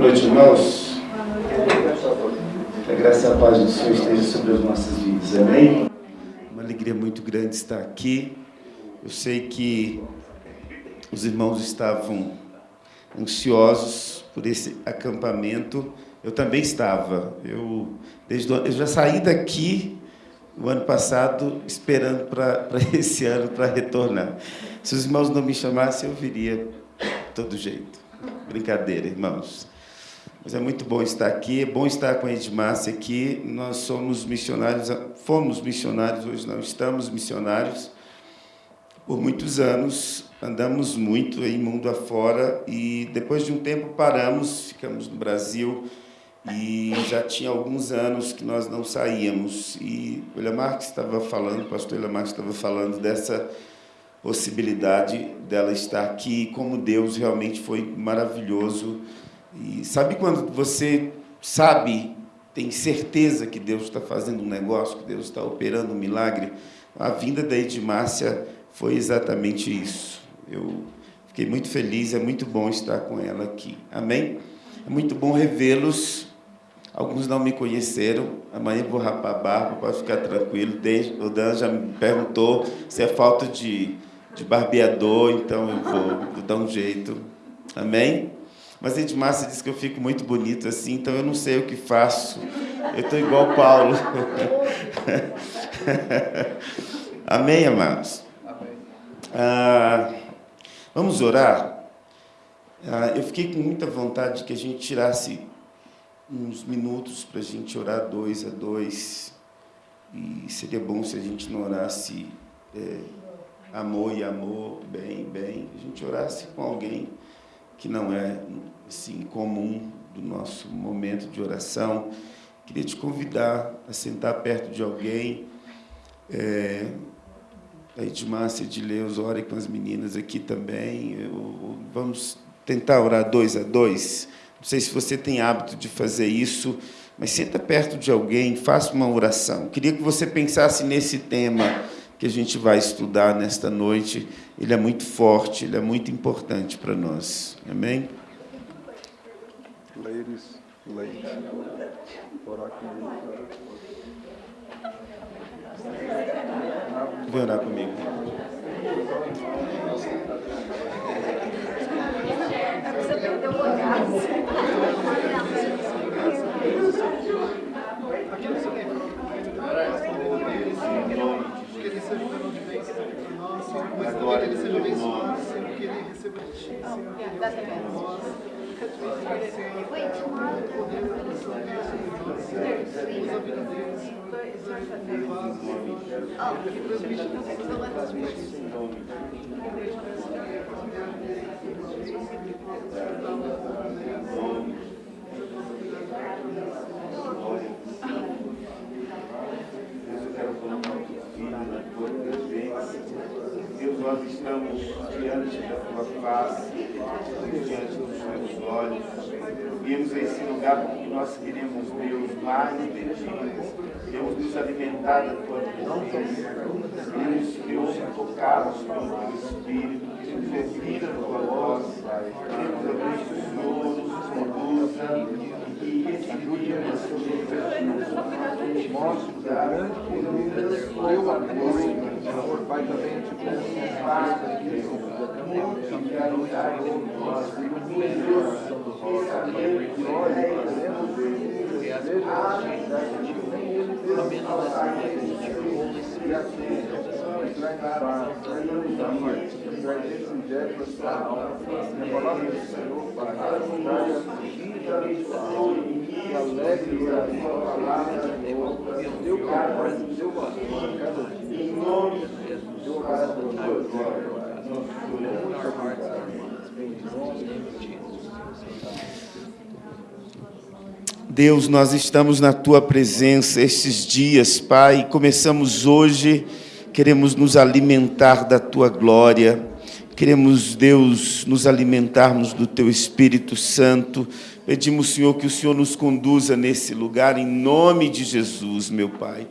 Boa noite, irmãos. Que a graça e a paz do Senhor esteja sobre as nossas vidas. Amém? Uma alegria muito grande estar aqui. Eu sei que os irmãos estavam ansiosos por esse acampamento. Eu também estava. Eu, desde, eu já saí daqui o ano passado esperando para esse ano para retornar. Se os irmãos não me chamassem, eu viria de todo jeito. Brincadeira, irmãos. Mas é muito bom estar aqui, é bom estar com a Edmárcia aqui. Nós somos missionários, fomos missionários, hoje não estamos missionários. Por muitos anos, andamos muito em mundo afora e depois de um tempo paramos, ficamos no Brasil e já tinha alguns anos que nós não saíamos. E o Marques estava falando, o pastor Marques estava falando dessa possibilidade dela estar aqui, como Deus realmente foi maravilhoso. E sabe quando você sabe, tem certeza que Deus está fazendo um negócio, que Deus está operando um milagre? A vinda da Edmárcia foi exatamente isso. Eu fiquei muito feliz, é muito bom estar com ela aqui. Amém? É muito bom revê-los. Alguns não me conheceram. Amanhã vou rapar a barba, pode ficar tranquilo. O Dan já me perguntou se é falta de de barbeador, então eu vou, vou dar um jeito. Amém? Mas a Edmárcia disse que eu fico muito bonito assim, então eu não sei o que faço. Eu estou igual Paulo. Amém, amados? Amém. Ah, vamos orar? Ah, eu fiquei com muita vontade que a gente tirasse uns minutos para a gente orar dois a dois. E seria bom se a gente não orasse é, amor e amor, bem, bem, a gente orasse com alguém que não é assim comum do nosso momento de oração. Queria te convidar a sentar perto de alguém. É, a Edmárcia de Leus, ore com as meninas aqui também. Eu, vamos tentar orar dois a dois. Não sei se você tem hábito de fazer isso, mas senta perto de alguém, faça uma oração. Queria que você pensasse nesse tema que a gente vai estudar nesta noite, ele é muito forte, ele é muito importante para nós. Amém? Ladies, ladies. Vem orar comigo. Você perdeu o que ele seja o de mas que ele seja abençoado, Senhor, que ele receba de Ti, Senhor, que ele ouça de nós. Senhor, poder pela sua bênção, Senhor, usa a vida dele, Senhor, usa a vida dele, Senhor, que transmite transmite, Senhor, Deus, eu quero colocar na tua presença. Deus, nós estamos diante da tua face, diante dos teus olhos. Viemos a esse lugar porque nós queremos, Deus, mais de ti. Queremos nos alimentar da tua presença. Queremos, Deus, tocados pelo teu Espírito. Queremos ouvir a tua voz. Queremos abrir que o Senhor nos conduza e esse dia nós somos mostre grande o teu apoio, Senhor, Pai, também te a palavra do Senhor para a vida Deus, nós estamos na tua presença estes dias, Pai. Começamos hoje, queremos nos alimentar da tua glória. Queremos, Deus, nos alimentarmos do teu Espírito Santo. Pedimos, Senhor, que o Senhor nos conduza nesse lugar em nome de Jesus, meu Pai.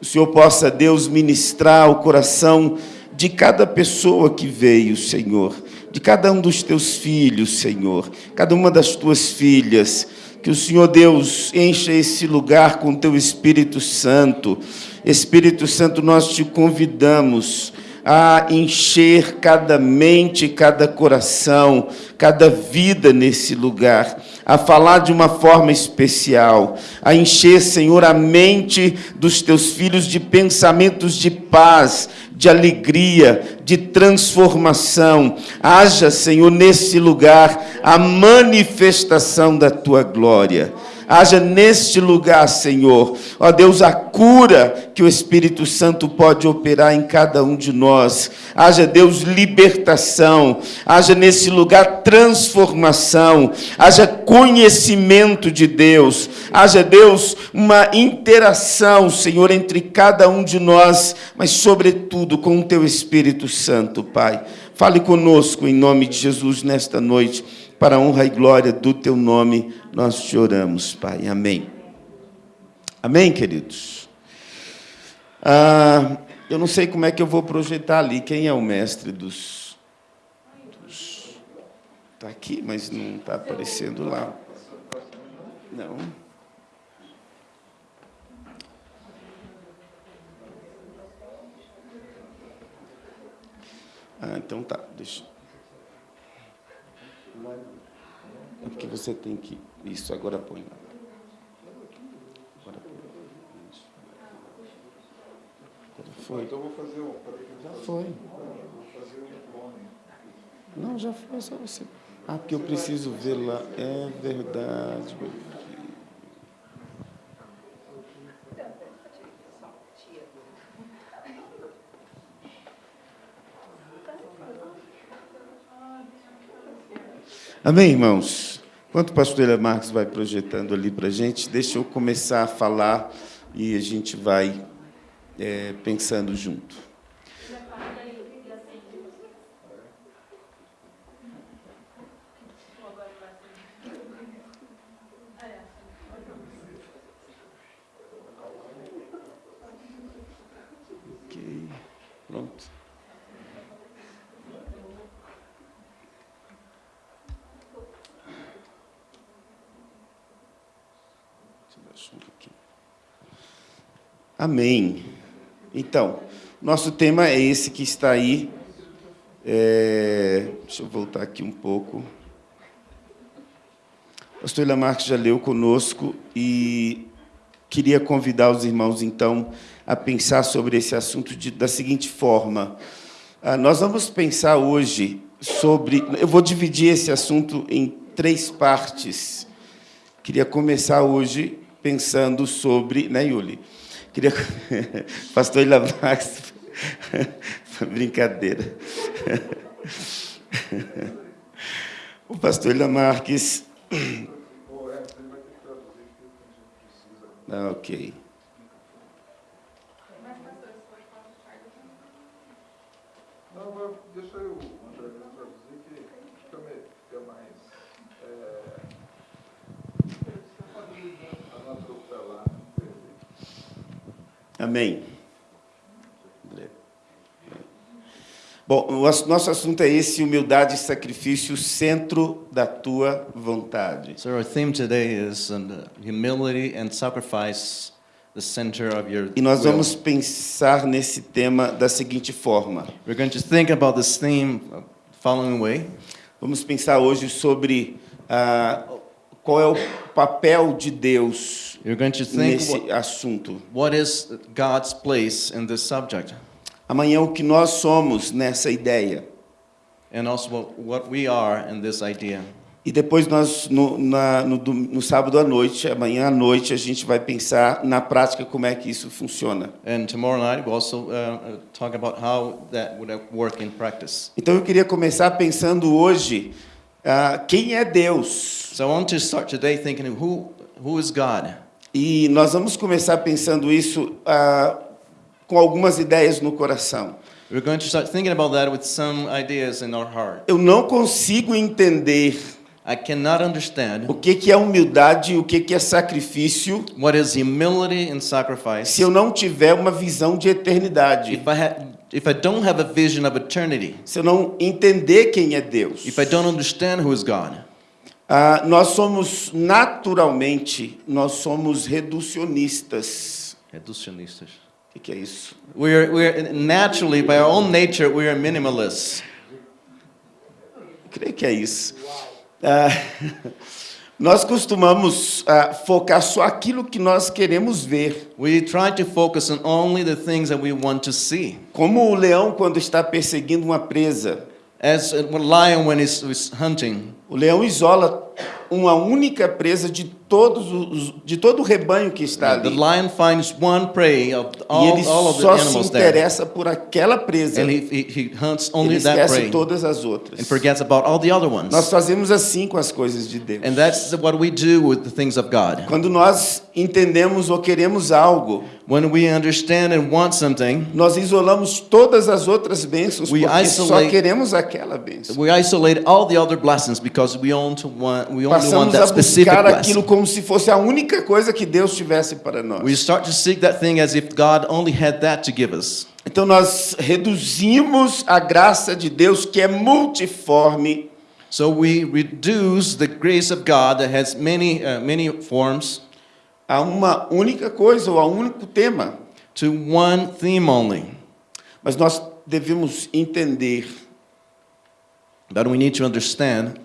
O Senhor possa, Deus, ministrar o coração de cada pessoa que veio, Senhor, de cada um dos teus filhos, Senhor, cada uma das tuas filhas, que o Senhor Deus encha esse lugar com teu Espírito Santo. Espírito Santo, nós te convidamos a encher cada mente, cada coração, cada vida nesse lugar, a falar de uma forma especial, a encher, Senhor, a mente dos teus filhos de pensamentos de paz, de alegria, de transformação. Haja, Senhor, nesse lugar a manifestação da tua glória haja neste lugar, Senhor, ó Deus, a cura que o Espírito Santo pode operar em cada um de nós, haja, Deus, libertação, haja nesse lugar transformação, haja conhecimento de Deus, haja, Deus, uma interação, Senhor, entre cada um de nós, mas, sobretudo, com o Teu Espírito Santo, Pai. Fale conosco em nome de Jesus nesta noite para a honra e glória do teu nome, nós te oramos, Pai. Amém. Amém, queridos? Ah, eu não sei como é que eu vou projetar ali. Quem é o mestre dos. Está aqui, mas não está aparecendo lá. Não. Ah, então tá, deixa. É porque você tem que. Isso, agora põe lá. Agora põe. Isso. Agora foi. Então vou fazer um. Já foi. Vou fazer um clone. Não, já foi, só você. Ah, porque eu preciso ver lá. É verdade, meu filho. Amém, irmãos? Enquanto o pastor Elia Marques vai projetando ali para a gente, deixa eu começar a falar e a gente vai é, pensando junto. Ok, pronto. Deixa eu baixar um pouquinho. Amém. Então, nosso tema é esse que está aí. É, deixa eu voltar aqui um pouco. O pastor Lamarck já leu conosco e queria convidar os irmãos, então, a pensar sobre esse assunto de, da seguinte forma. Ah, nós vamos pensar hoje sobre... Eu vou dividir esse assunto em três partes. Queria começar hoje pensando sobre... Né, Yuli? Queria... Pastor Lamarck... Brincadeira. O pastor Lamarques... Ah, ok. Não, deixa Amém. Bom, o nosso assunto é esse, humildade e sacrifício, centro da tua vontade. So our theme today is um, humility and sacrifice, the center of your E nós will. vamos pensar nesse tema da seguinte forma. We're going to think about this theme uh, following way. Vamos pensar hoje sobre ah, qual é o papel de Deus nesse what, assunto. what is God's place in this subject, Amanhã, o que nós somos nessa ideia. and also what, we are in this idea. E depois nós, no, na- no, no sábado à noite, amanhã à noite, a gente vai pensar na prática como é que isso funciona. And tomorrow night we'll also uh, talk about how that would work in practice. Então eu queria começar pensando hoje ah, quem é Deus. So I want to start today thinking who who is God. E nós vamos começar pensando isso ah, com algumas ideias no coração. We're going to start thinking about that with some ideas in our heart. Eu não consigo entender I cannot understand o que, que é humildade e o que, que é sacrifício what is humility and sacrifice se eu não tiver uma visão de eternidade. if I if I don't have a vision of eternity, se eu não entender quem é Deus, if I don't understand who is God, ah, nós somos naturalmente, nós somos reducionistas. reducionistas. O que, que é isso? We're, we're naturally, by our own nature, we are minimalists. Creio que é isso. Ah, nós costumamos ah, focar só aquilo que nós queremos ver. We try to focus on only the things that we want to see. Como o leão quando está perseguindo uma presa. As a lion when he's, he's hunting, O leão isola uma única presa de todos os de todo o rebanho que está the ali. lion finds one prey of E all, ele all of the só se animals there, interessa por aquela presa. and Ele he, he, hunts only that esquece todas as outras. and forgets about all the other ones. Nós fazemos assim com as coisas de Deus. And that's what we do with the things of God. Quando nós entendemos ou queremos algo, When we understand and want something, nós isolamos todas as outras bênçãos We porque só isolate- queremos aquela bênção. we isolate all the other blessings because we only want, we only want Passamos that a specific buscar blessing. aquilo como se fosse a única coisa que Deus tivesse para nós. We start to seek that thing as if God only had that to give us. Então nós reduzimos a graça de Deus que é multiforme So we reduce the grace of God that has many, uh, many forms a uma única coisa ou a um único tema. to one theme only. Mas nós devemos entender But we need to understand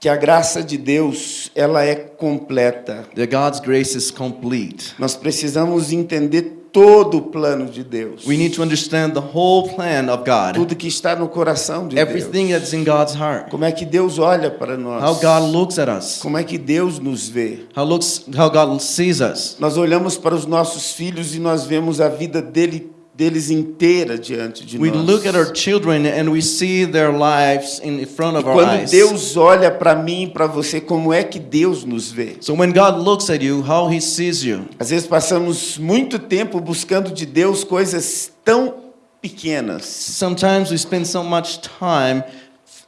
que a graça de Deus, ela é completa. that God's grace is complete. Nós precisamos entender todo o plano de Deus. We need to understand the whole plan of God, Tudo que está no coração de everything Deus. that's in God's heart, Como é que Deus olha para nós? how God looks at us, Como é que Deus nos vê? how looks how God sees us. Nós olhamos para os nossos filhos e nós vemos a vida dele, deles inteira diante de We nós. look at our children and we see their lives in front E of our quando eyes. Deus olha para mim e para você, como é que Deus nos vê? So when God looks at you, how He sees you. Às vezes passamos muito tempo buscando de Deus coisas tão pequenas. Sometimes we spend so much time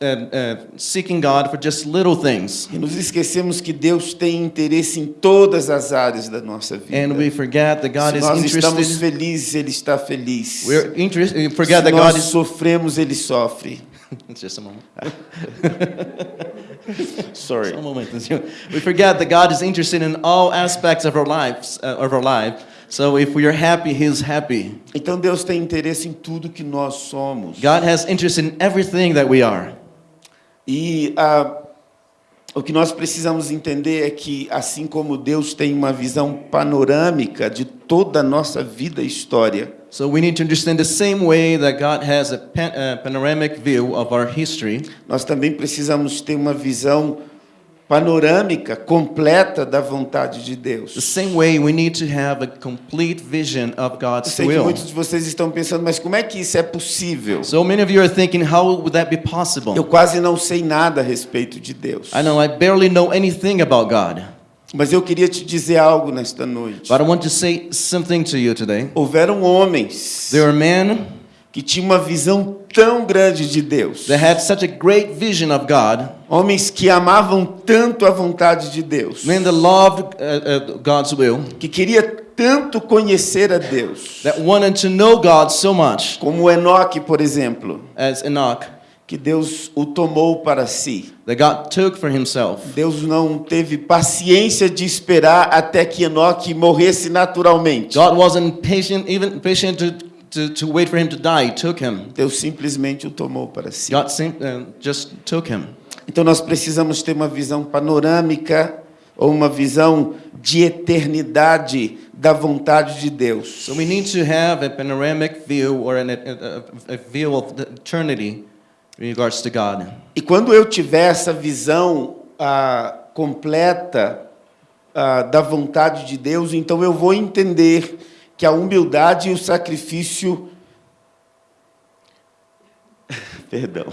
uh, uh, seeking God for just little things, E nos esquecemos que Deus tem interesse em todas as áreas da nossa vida. and we forget that God Se is nós estamos interested. felizes, Ele está feliz. We're interest, we forget Se that nós God is. sofremos, Ele sofre. just a moment. Sorry. One moment. We forget that God is interested in all aspects of our lives, uh, of our life. So if we are happy, He's happy. Então Deus tem interesse em tudo que nós somos. God has interest in everything that we are. E ah, o que nós precisamos entender é que, assim como Deus tem uma visão panorâmica de toda a nossa vida e história, So we need to understand the same way that God has a pan, uh, panoramic view of our history. nós também precisamos ter uma visão panorâmica completa da vontade de The Deus. same way we need to have a complete vision of God's sei que will. muitos de vocês estão pensando, mas como é que isso é possível? So many of you are thinking, how would that be possible? Eu quase não sei nada a respeito de Deus. I know I barely know anything about God, Mas eu queria te dizer algo nesta noite. but I want to say something to you today. Houveram homens There are men que tinham uma visão tão grande de Deus. that had such a great vision of God, Homens que amavam tanto a vontade de Deus, men that loved uh, uh, God's will, que queria tanto conhecer a Deus, that wanted to know God so much, como Enoque, por exemplo, as Enoch, que Deus o tomou para si. that God took for himself. Deus não teve paciência de esperar até que Enoque morresse naturalmente. God wasn't patient, even patient to, to, to wait for him to die. Took him. Deus simplesmente o tomou para si. God sim, uh, just took him. Então nós precisamos ter uma visão panorâmica ou uma visão de eternidade da vontade de Deus. So we need to have a panoramic view or an, a, a, view of the eternity in regards to God. E quando eu tiver essa visão ah, completa ah, da vontade de Deus, então eu vou entender que a humildade e o sacrifício. Perdão.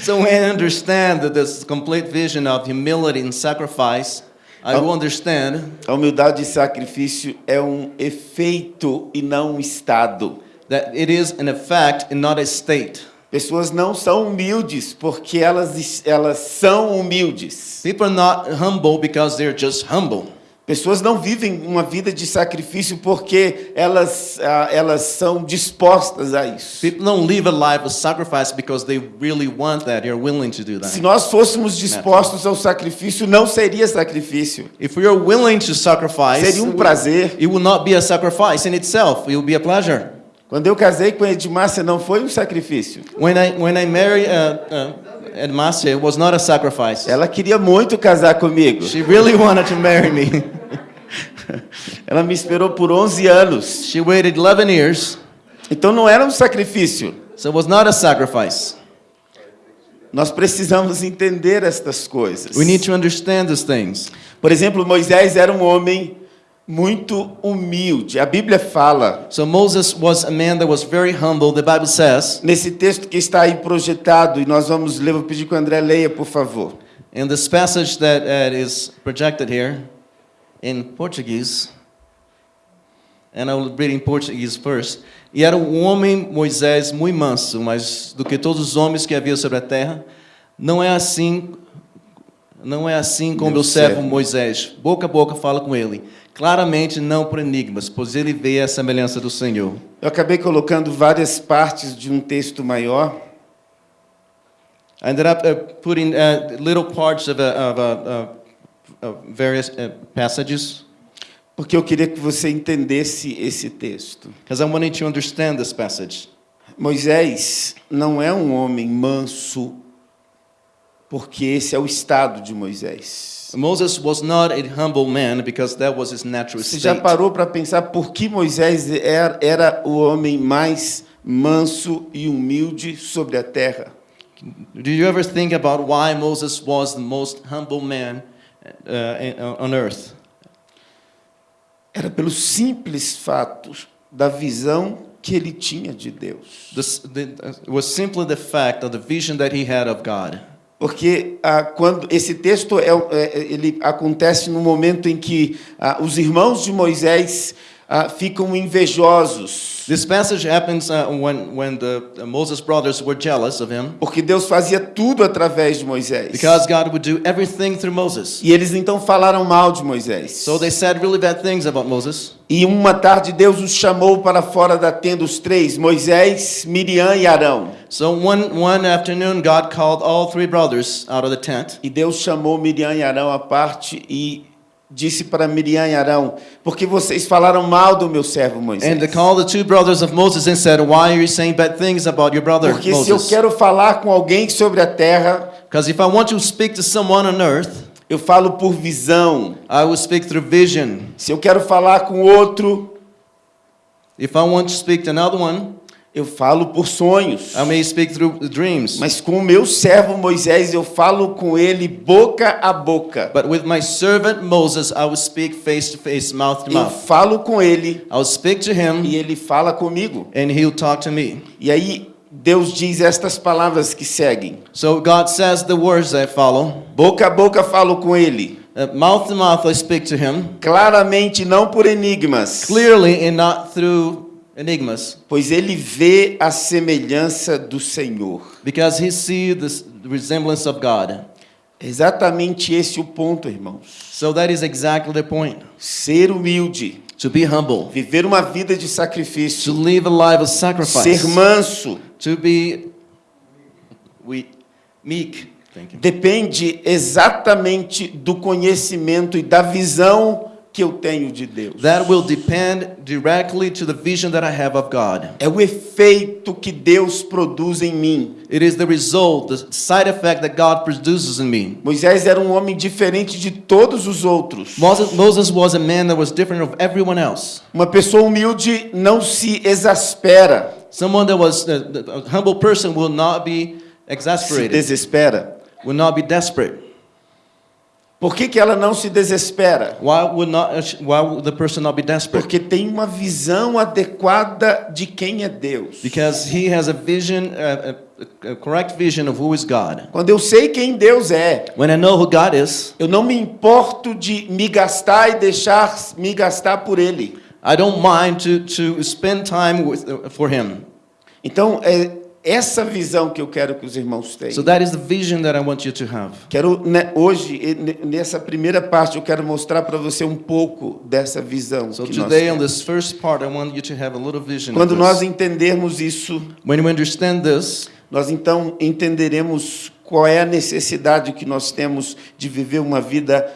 So when I understand that this complete vision of humility and sacrifice, I will understand A humildade e sacrifício é um efeito e não um estado. that it is an effect and not a state. Pessoas não são humildes porque elas, elas são humildes. People are not humble because they're just humble. Pessoas não vivem uma vida de sacrifício porque elas, ah, elas são dispostas a isso. People don't live a life of sacrifice because they really want that, they're willing to do Se that. nós fôssemos dispostos ao sacrifício, não seria sacrifício. If we are willing to sacrifice, Seria um prazer. it will not be a sacrifice in itself, it will be a pleasure. Quando eu casei com Edmárcia, não foi um sacrifício. When I, when I married uh, uh, Edmasia, it was not a sacrifice. Ela queria muito casar comigo. She really wanted to marry me. Ela me esperou por 11 anos. She waited 11 years, Então não era um sacrifício. so it was not a sacrifice. Nós precisamos entender estas coisas. We need to understand these things. Por exemplo, Moisés era um homem muito humilde. A Bíblia fala, So Moses was a man that was very humble, the Bible says. nesse texto que está aí projetado, e nós vamos ler, vou pedir que o André leia, por favor. In this passage that uh, is projected here in Portuguese, and I will read in Portuguese first. E era um homem, Moisés, muito manso, mas do que todos os homens que havia sobre a terra. Não é assim, não é assim com Meu servo. Moisés. Boca a boca fala com ele. Claramente não por enigmas, pois ele vê a semelhança do Senhor. Eu acabei colocando várias partes de um texto maior, I ended up uh, putting uh, little parts of, a, of, a, of various uh, passages porque eu queria que você entendesse esse texto. because I wanted to understand this passage. Moisés não é um homem manso, porque esse é o estado de Moisés. Moses was not a humble man because that was his natural Você já state. parou para pensar por que Moisés era, era o homem mais manso e humilde sobre a terra? Do you ever think about why Moses was the most humble man uh, in- on earth? Era pelo simples fato da visão que ele tinha de Deus. This, the, uh, it was simply the fact of the vision that he had of God. Porque ah, quando esse texto é, é, ele acontece no momento em que ah, os irmãos de Moisés ah, ficam invejosos, This passage happens uh, when, when the uh, Moses brothers were jealous of him porque Deus fazia tudo através de Moisés. because God would do everything through Moses. E eles então falaram mal de Moisés. So they said really bad things about Moses. E uma tarde Deus os chamou para fora da tenda os três, Moisés, Miriam e Arão. So one, one afternoon, God called all three brothers out of the tent. E Deus chamou Miriam e Arão à parte e disse para Miriam e Arão: Porque vocês falaram mal do meu servo Moisés. And they called the two brothers of Moses and said, Why are you saying bad things about your brother Porque se eu Moses? quero falar com alguém sobre a terra, Because if I want to speak to someone on earth, eu falo por visão. I will speak through vision. Se eu quero falar com outro, If I want to speak to another one, eu falo por sonhos. I may speak through dreams. Mas com o meu servo Moisés, eu falo com ele boca a boca. But with my servant Moses, I will speak face to face, mouth to Eu mouth. falo com ele I will speak to him, e ele fala comigo. and he'll talk to me. E aí Deus diz estas palavras que seguem. So God says the words that follow. Boca a boca falo com ele, Uh, mouth to mouth, I speak to him. claramente não por enigmas, Clearly and not through enigmas. pois ele vê a semelhança do Senhor. Because he sees this resemblance of God. Exatamente esse o ponto, irmãos. So that is exactly the point. Ser humilde, To be humble. viver uma vida de To sacrifício, live a life of sacrifice. ser manso, To be we, meek. Depende exatamente do conhecimento e da visão que eu tenho de Deus. That will depend directly to the vision that I have of God. É o efeito que Deus produz em mim. It is the result, the side effect that God produces in me. Moisés era um homem diferente de todos os outros. Moses, Moses was a man that was different of everyone else. Uma pessoa humilde não se exaspera, Someone that was the- a humble person will not be se exasperated, desespera. will not be desperate. Por que, que ela não se desespera? Why would not? Why would the person not be desperate? Porque tem uma visão adequada de quem é Deus. Because he has a vision, a, a, a correct vision of who is God. Quando eu sei quem Deus é, When I know who God is, eu não me importo de me gastar e deixar me gastar por Ele. I don't mind to, to spend time with, for Him. Então, é, essa visão que eu quero que os irmãos tenham. So that is the vision that I want you to have. Quero né, hoje ne- nessa primeira parte eu quero mostrar para você um pouco dessa visão. So today, on this first part, I want you to have a little vision. Quando nós entendermos isso, When you understand this, nós então entenderemos qual é a necessidade que nós temos de viver uma vida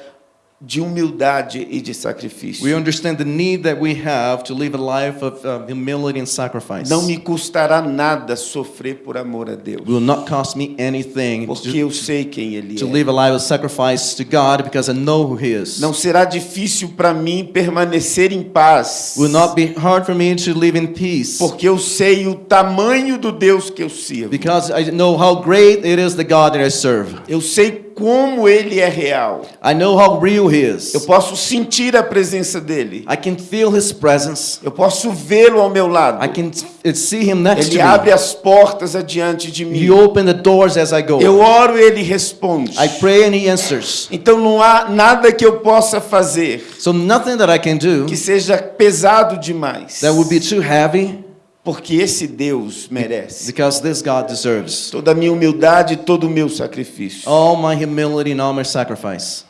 de humildade e de sacrifício. we understand the need that we have to live a life of uh, humility and sacrifice. Não me custará nada sofrer por amor a Deus, will not cost me anything porque to, eu sei quem Ele to é. live a life of sacrifice to God because I know who He is. Não será difícil para mim permanecer em paz, will not be hard for me to live in peace porque eu sei o tamanho do Deus que eu sirvo. because I know how great it is the God that I serve. Eu sei como Ele é real. I know how real He is. Eu posso sentir a presença dele. I can feel His presence. Eu posso vê-lo ao meu lado. I can see Him next Ele to abre me. as portas adiante de mim. He opened the doors as I go. Eu oro e ele responde. I pray and He answers. Então não há nada que eu possa fazer So nothing that I can do que seja pesado demais. that would be too heavy Porque esse Deus merece because this God deserves toda a minha humildade e todo o meu sacrifício. all my humility and all my sacrifice.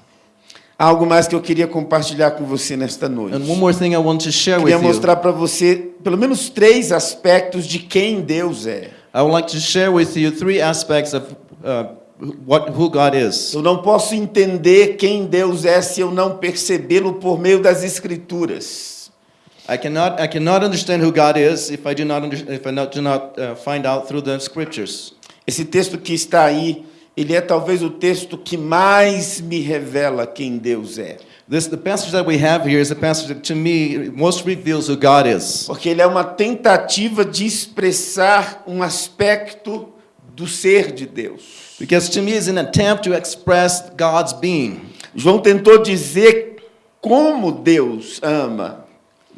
Algo mais que eu queria compartilhar com você nesta noite. And one more thing I want to share with Queria you. mostrar para você pelo menos três aspectos de quem Deus é. I would like to share with you three aspects of uh, what who God is. Eu não posso entender quem Deus é se eu não percebê-lo por meio das escrituras. I cannot I cannot understand who God is if I do not if I do not uh, find out through the scriptures. Esse texto que está aí, ele é talvez o texto que mais me revela quem Deus é. This the passage that we have here is a passage that to me most reveals who God is. Porque ele é uma tentativa de expressar um aspecto do ser de Deus. Because to me it's an attempt to express God's being. João tentou dizer como Deus ama.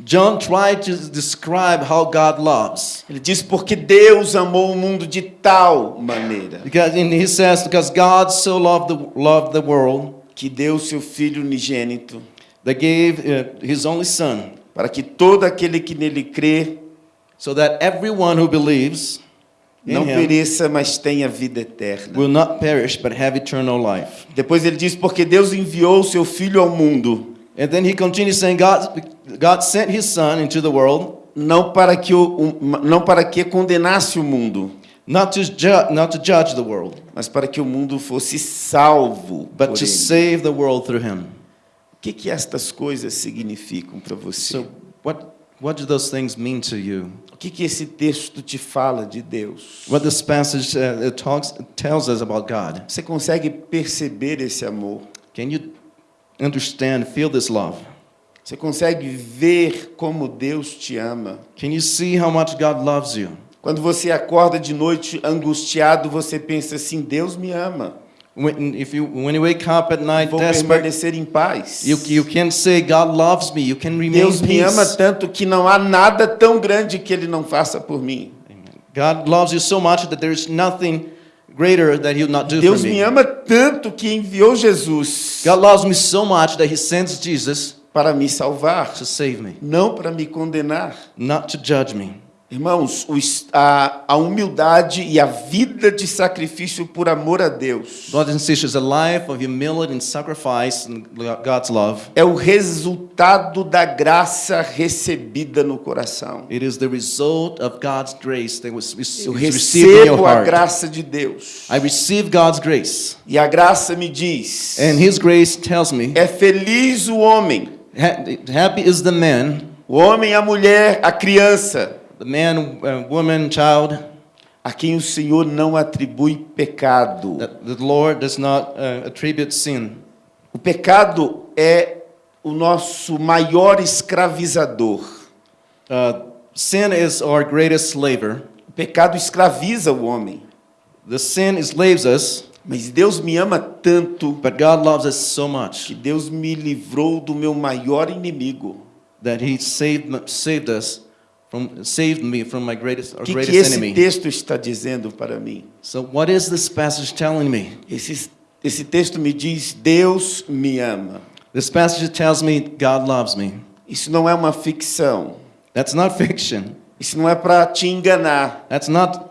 John tried to describe how God loves. Ele diz porque Deus amou o mundo de tal maneira Because and he says because God so loved the loved the world que deu seu filho unigênito that gave uh, his only son para que todo aquele que nele crê so that everyone who believes não him pereça, mas tenha vida eterna. will not perish but have eternal life. Depois ele diz porque Deus enviou o seu filho ao mundo And then he continues saying God God sent his son into the world não para que o, não para que condenasse o mundo, not to ju- not to judge the world mas para que o mundo fosse salvo. but to ele. save the world through him. O que que estas coisas significam para você? So what what do those things mean to you? o que que esse texto te fala de Deus? What this passage uh, talks tells us about God. Você consegue perceber esse amor? Can you understand, feel this love? Você consegue ver como Deus te ama? Can you see how much God loves you? Quando você acorda de noite angustiado, você pensa assim: Deus me ama. When, if you, when you wake up at night Vou permanecer em paz. you, you can say, God loves me. You can remain Deus me ama tanto que não há nada tão grande que Ele não faça por mim. God loves you so much that there is nothing greater that He would not do Deus for me me. ama tanto que enviou Jesus God loves me so much that He sends Jesus para me salvar, to save me, não para me condenar. not to judge me. Irmãos, a, a humildade e a vida de sacrifício por amor a Deus and sisters, a life of humility and sacrifice and God's love, é o resultado da graça recebida no coração. it is the result of God's grace that was Eu recebo a graça de Deus. I receive God's grace, E a graça me diz: and His grace tells me, é feliz o homem, happy is the man, o homem, a mulher, a criança, the man, uh, woman, child, a quem o Senhor não atribui pecado. that the Lord does not uh, attribute sin. O pecado é o nosso maior escravizador. Uh, sin is our greatest slaver. O pecado escraviza o homem. The sin enslaves us, Mas Deus me ama tanto but God loves us so que much Deus me livrou do meu maior inimigo. that He saved saved us from saved me from my greatest our que, que greatest esse enemy. texto está dizendo para mim? So what is this passage telling me? Esse, esse texto me diz: Deus me ama. This passage tells me God loves me. Isso não é uma ficção. That's not fiction. Isso não é para te enganar. That's not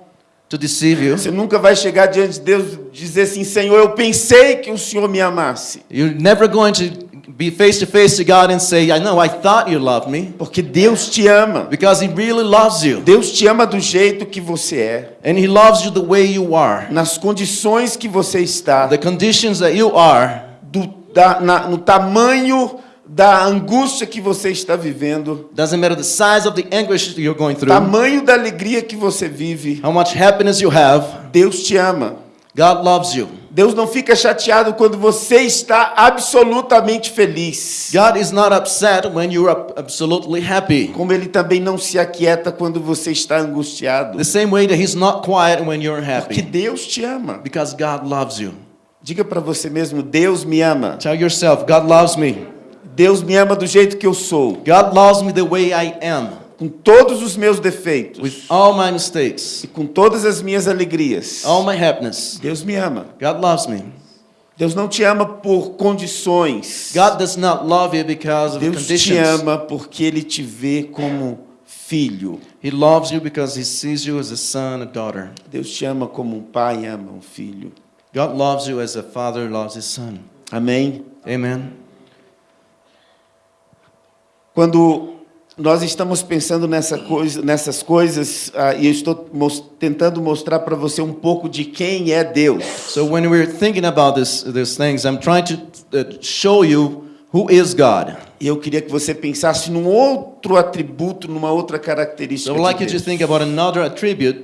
to deceive you. Você nunca vai chegar diante de Deus e dizer assim: Senhor, eu pensei que o Senhor me amasse. You're never going to be face to face to God and say, I know, I thought you loved me. Porque Deus te ama. Because He really loves you. Deus te ama do jeito que você é, And He loves you the way you are. nas condições que você está, The conditions that you are, do, da, na- no tamanho da angústia que você está vivendo, doesn't matter the size of the anguish you're going through, tamanho da alegria que você vive. how much happiness you have, Deus te ama. God loves you. Deus não fica chateado quando você está absolutamente feliz. God is not upset when you're ab- absolutely happy. Como ele também não se aquieta quando você está angustiado. The same way that He's not quiet when you're Porque happy. Deus te ama. Because God loves you. Diga para você mesmo, Deus me ama. Tell yourself, God loves me. Deus me ama do jeito que eu sou, God loves me the way I am, com todos os meus defeitos with all my mistakes, e com todas as minhas alegrias. all my happiness. Deus me ama. God loves me. Deus não te ama por condições. God does not love you because of Deus te conditions. ama porque ele te vê como filho. He loves you because he sees you as a son, a daughter. Deus te ama como um pai ama um filho. God loves you as a father loves his son. Amém. Amen. Quando nós estamos pensando nessa coisa, nessas coisas, ah, e eu estou mos- tentando mostrar para você um pouco de quem é Deus. So when we're thinking about this, these things, I'm trying to uh, show you who is God. E eu queria que você pensasse num outro atributo, numa outra característica So I'd like de you to think about another attribute.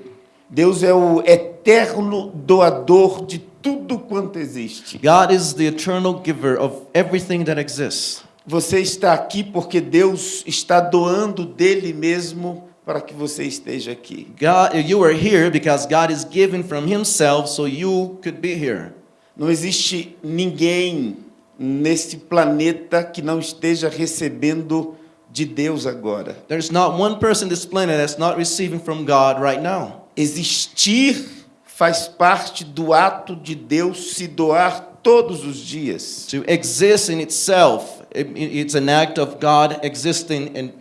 Deus é o eterno doador de tudo quanto existe. God is the eternal giver of everything that exists. Você está aqui porque Deus está doando dele mesmo para que você esteja aqui. God, you are here because God is giving from himself so you could be here. Não existe ninguém nesse planeta que não esteja recebendo de Deus agora. There's not one person on this planet that's not receiving from God right now. Existir faz parte do ato de Deus se doar todos os dias. To exist in itself, it- it's an act of God existing and,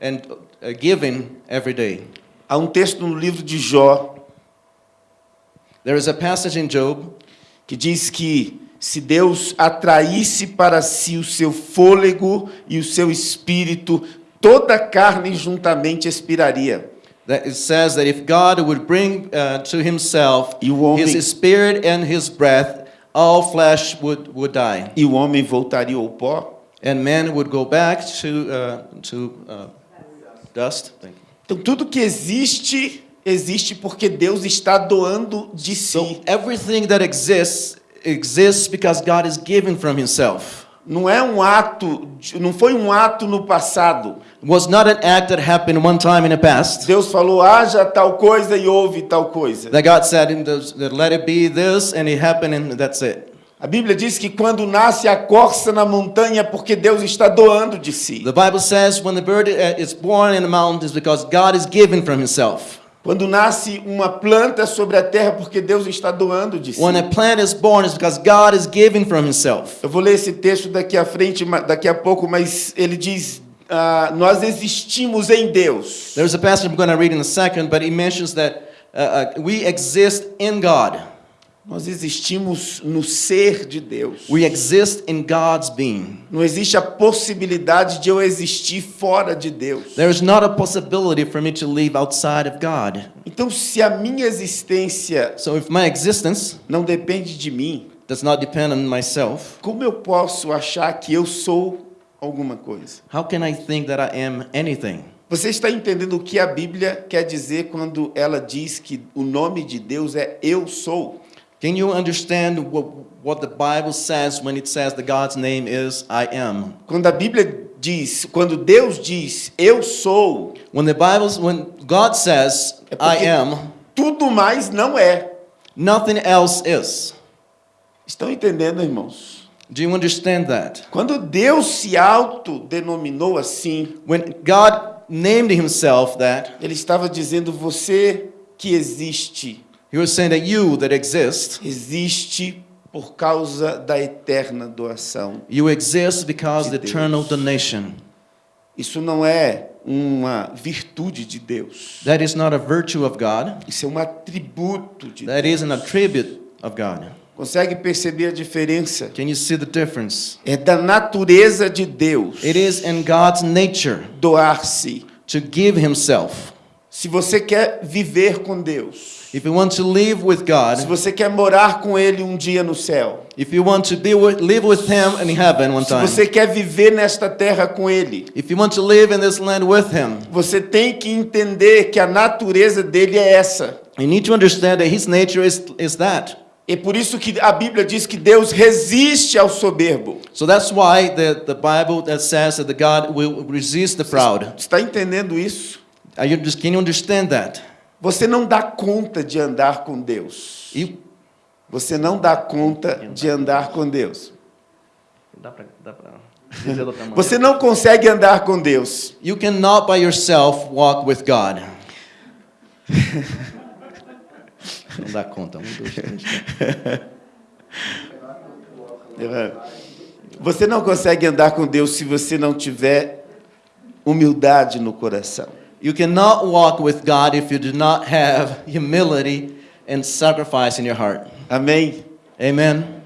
and uh, giving every day. Há um texto no livro de Jó There is a passage in Job que diz que se Deus atraísse para si o seu fôlego e o seu espírito, toda a carne juntamente expiraria. that it says that if God would bring uh, to himself homem- his spirit and his breath, all flesh would, would die. E o homem voltaria ao pó. And man would go back to, uh, to uh, dust. Thank you. Então tudo que existe existe porque Deus está doando de So si. everything that exists exists because God is giving from himself. Não é um ato, não foi um ato no passado. Was not an act that happened one time in the past. Deus falou: haja tal coisa e houve tal coisa. That God said, that let it be this, and it happened, and that's it. A Bíblia diz que quando nasce a corça na montanha, porque Deus está doando de si. The Bible says when the bird uh, is born in the mountains because God is giving from himself. Quando nasce uma planta sobre a terra, porque Deus está doando de si. When a plant is born, it's because God is giving from himself. Eu vou ler esse texto daqui à frente, daqui a pouco, mas ele diz: ah, nós existimos em Deus. There's a passage I'm going to read in a second, but he mentions that uh, uh, we exist in God. Nós existimos no ser de Deus. We exist in God's being. Não existe a possibilidade de eu existir fora de Deus. There is not a possibility for me to live outside of God. Então, se a minha existência So if my existence não depende de mim, does not depend on myself, como eu posso achar que eu sou alguma coisa? how can I think that I am anything? Você está entendendo o que a Bíblia quer dizer quando ela diz que o nome de Deus é Eu Sou? Can you understand what, what the Bible says when it says that God's name is I am? Quando a Bíblia diz, quando Deus diz Eu Sou, When the Bible, when God says É I am, tudo mais não é. nothing else is. Estão entendendo, irmãos? Do you understand that? Quando Deus se autodenominou assim, When God named himself that, ele estava dizendo você que existe, he was saying that you that exist, existe por causa da eterna doação. you exist because of the De eternal donation. Isso não é uma virtude de Deus. That is not a virtue of God. Isso é um atributo de Deus. That is an attribute of God. Consegue perceber a diferença? Can you see the difference? É da natureza de Deus It is in God's nature doar-se. to give himself. Se você quer viver com Deus, If you want to live with se God, você quer morar com Ele um dia no céu, if you want to be with, live with him in heaven one se time, você quer viver nesta terra com Ele, if you want to live in this land with him, você tem que entender que a natureza dele é essa. you need to understand that his nature is, is that. É por isso que a Bíblia diz que Deus resiste ao soberbo. So that's why the, the Bible that says that the God will resist the proud. Está entendendo isso? You just, can you understand that? Você não dá conta de andar com Deus. You, Você não dá conta de andar com Deus. Você não consegue andar com Deus. You cannot by yourself walk with God. Não dá conta. Um, dois, três, quatro. Você não consegue andar com Deus se você não tiver humildade no coração. You cannot walk with God if you do not have humility and sacrifice in your heart. Amém? Amen.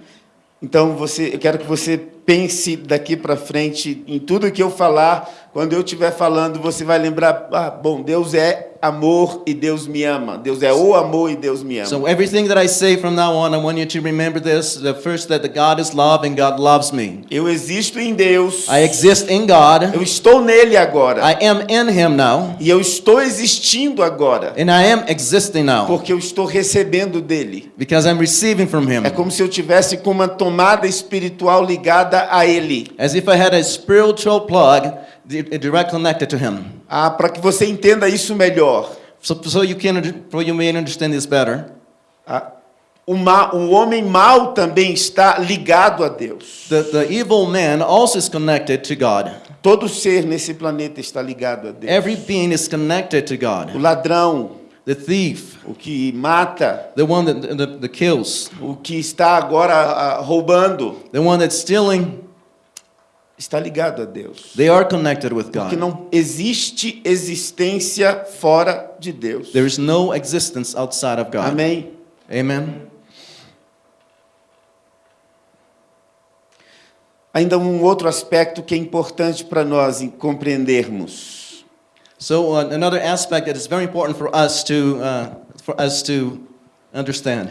Então você, eu quero que você pense daqui para frente em tudo que eu falar. Quando eu estiver falando, você vai lembrar: ah, bom, Deus é amor e Deus me ama. Deus é o amor e Deus me ama. So everything that I say from now on, I want you to remember this: the first that the God is love and God loves me. Eu existo em Deus. I exist in God. Eu estou nele agora. I am in Him now, E eu estou existindo agora. and I am existing now Porque eu estou recebendo dele. because I'm receiving from Him. É como se eu tivesse com uma tomada espiritual ligada a ele. As if I had a spiritual plug di- direct connected to Him. Ah, para que você entenda isso melhor. So, so you can, so you may understand this better. Ah, o, ma, o homem mau também está ligado a Deus. The, the evil man also is connected to God. Todo ser nesse planeta está ligado a Deus. Every being is connected to O God. ladrão, The thief, o que mata, the one that, that, that kills, o que está agora ah, roubando, the one that's stealing, está ligado a Deus. they are connected with Porque God. não existe existência fora de Deus. There is no existence outside of God. Amém? Amen. Ainda um outro aspecto que é importante para nós compreendermos. So uh, another aspect that is very important for us to uh, for us to understand.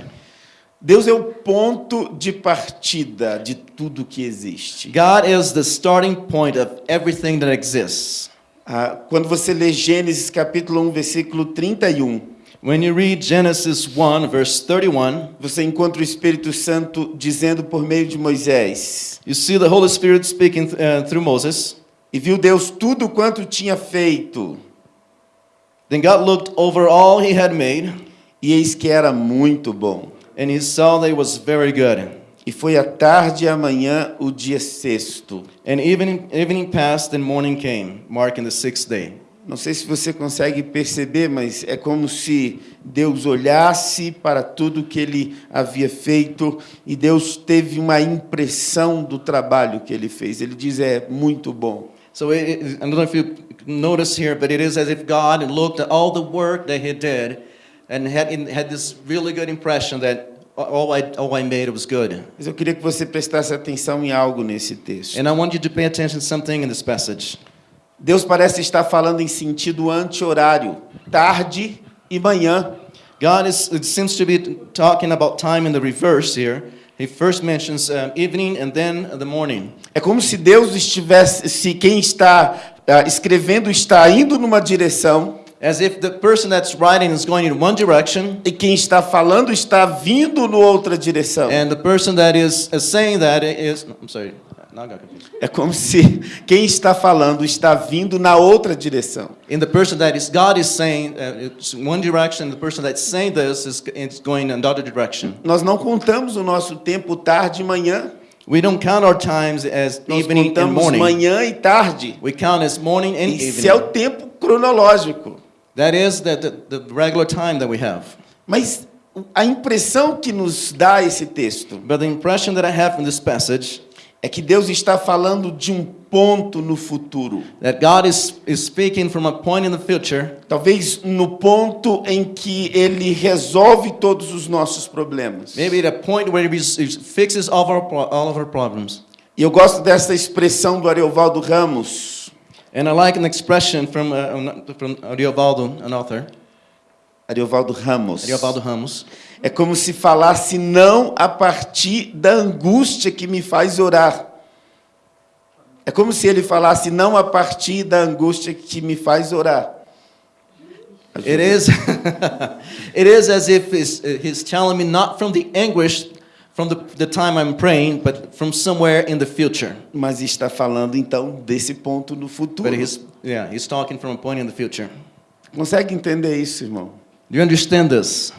Deus é o ponto de partida de tudo que existe. God is the starting point of everything that exists. Ah, quando você lê Gênesis capítulo 1, versículo 31, When you read Genesis 1 verse 31, você encontra o Espírito Santo dizendo por meio de Moisés: you see the Holy Spirit speaking uh, through Moses. E viu Deus tudo quanto tinha feito, Then God looked over all he had made, e eis que era muito bom. And he saw that it was very good. E foi a tarde e a manhã o dia sexto. And evening, evening passed and morning came, marking the sixth day. Não sei se você consegue perceber, mas é como se Deus olhasse para tudo que ele havia feito e Deus teve uma impressão do trabalho que ele fez. Ele diz: é muito bom. So it- I don't know if you notice here, but it is as if God looked at all the work that He did, and had had this really good impression that all I all I made was good. Mas eu queria que você prestasse atenção em algo nesse texto. And I want you to pay attention to something in this passage. Deus parece estar falando em sentido anti-horário, tarde e manhã. God is it seems to be talking about time in the reverse here. He first mentions um, evening and then the morning. É como se Deus estivesse, se quem está ah, escrevendo está indo numa direção As if the person that's writing is going in one direction, e quem está falando está vindo no outra direção. and the person that is, saying that is. I'm sorry. É como se quem está falando está vindo na outra direção. And the person that is God is saying uh, it's one direction. The person that's saying this is, is going in another direction. Nós não contamos o nosso tempo tarde e manhã. We don't count our times as Nós evening and morning. manhã e tarde. We count as morning and Isso é o evening. tempo cronológico. That is the, the, the regular time that we have. Mas a impressão que nos dá esse texto But the impression that I have from this passage é que Deus está falando de um ponto no futuro. That God is, is speaking from a point in the future, Talvez no ponto em que ele resolve todos os nossos problemas. maybe at a point where He fixes all of our, all of our problems. E eu gosto dessa expressão do Ariovaldo Ramos. And I like an expression from, uh, from Ariovaldo, an author, Ariovaldo Ramos. Ariovaldo Ramos. É como se falasse não a partir da angústia que me faz orar. É como se ele falasse não a partir da angústia que me faz orar. It is, it is as if he's, uh, he's telling me not from the anguish from the, the time I'm praying, but from somewhere in the future. Mas está falando então desse ponto no futuro. But he's, yeah, he's talking from a point in the future. Consegue entender isso, irmão? Do you understand this?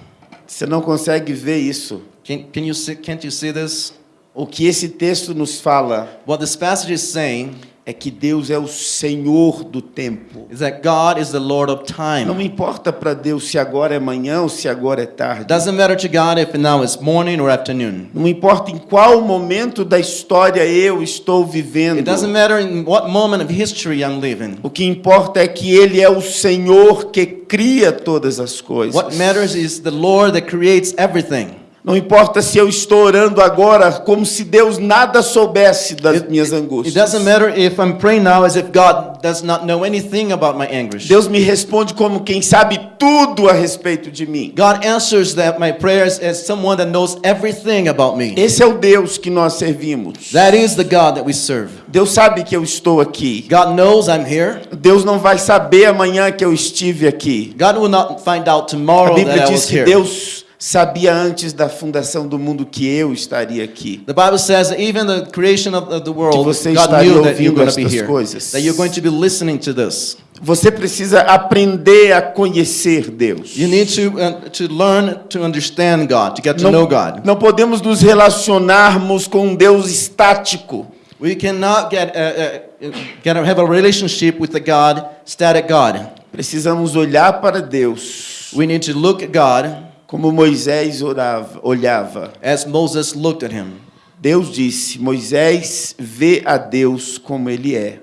Você não consegue ver isso? Can, can you see, can't you see this? O que esse texto nos fala What this passage is saying é que Deus é o Senhor do tempo. is that God is the Lord of Não time. importa para Deus se agora é manhã ou se agora é tarde. doesn't matter to God if now it's morning or afternoon. Não importa em qual momento da história eu estou vivendo. It doesn't matter in what moment of history I'm living. O que importa é que Ele é o Senhor que cria todas as coisas. What matters is the Lord that creates everything. Não importa se eu estou orando agora como se Deus nada soubesse das minhas It angústias. doesn't matter if I'm praying now as if God does not know anything about my anguish. Deus me responde como quem sabe tudo a respeito de mim. God answers that my prayers as someone that knows everything about me. Esse é o Deus que nós servimos. That is the God that we serve. Deus sabe que eu estou aqui. God knows I'm here. Deus não vai saber amanhã que eu estive aqui. God will not find out A tomorrow Bíblia that I diz was que here. Deus sabia antes da fundação do mundo que eu estaria aqui. The Bible says that even the creation of the world, você God estaria knew that you're going to be here. coisas. That you're going to be listening to this. Você precisa aprender a conhecer Deus. You need to uh, to learn to understand God, to get to know Não, God. não podemos nos relacionarmos com um Deus estático. We cannot get uh, uh, get a, have a relationship with the God, static God. Precisamos olhar para Deus We need to look at God como Moisés orava, olhava. as Moses looked at him. Deus disse: Moisés vê a Deus como ele é.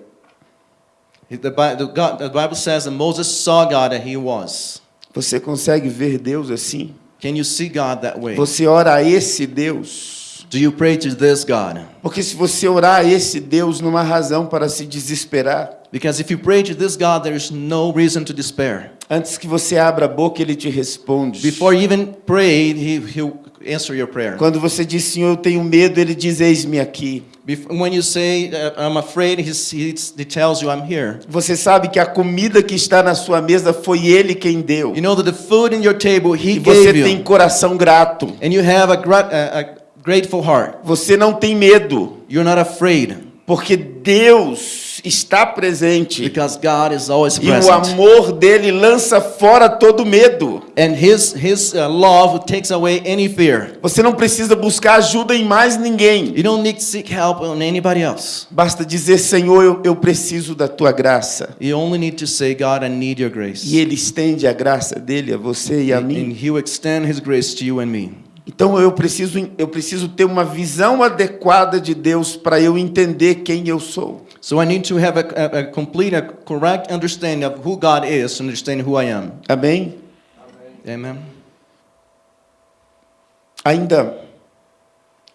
The, Bible says that Moses saw God that he was. Você consegue ver Deus assim? Can you see God that way? Você ora a esse Deus? Do you pray to this God? Porque se você orar a esse Deus, não há razão para se desesperar. Because if you pray to this God, there is no reason to despair. Antes que você abra a boca, ele te responde. Before you even pray, he, he'll answer your prayer. Quando você diz, Senhor, eu tenho medo, ele diz, eis-me aqui. When you say, uh, I'm afraid, he tells you, I'm here. Você sabe que a comida que está na sua mesa foi ele quem deu. You know that the food in your table, he E você gave tem you. coração grato. And you have a, a, a grateful heart. Você não tem medo, You're not afraid. porque Deus está presente. Because God is always E o present. amor dele lança fora todo medo. And his, his uh, love takes away any fear. Você não precisa buscar ajuda em mais ninguém. You don't need to seek help on anybody else. Basta dizer, Senhor, eu, eu preciso da tua graça. You only need to say, God, I need your grace. E ele estende a graça dele a você e a And mim. he will extend his grace to you and me. Então eu preciso, eu preciso ter uma visão adequada de Deus para eu entender quem eu sou. So I need to have a, a, a complete, a correct understanding of who God is to understand who I am. Amém? Amen. Ainda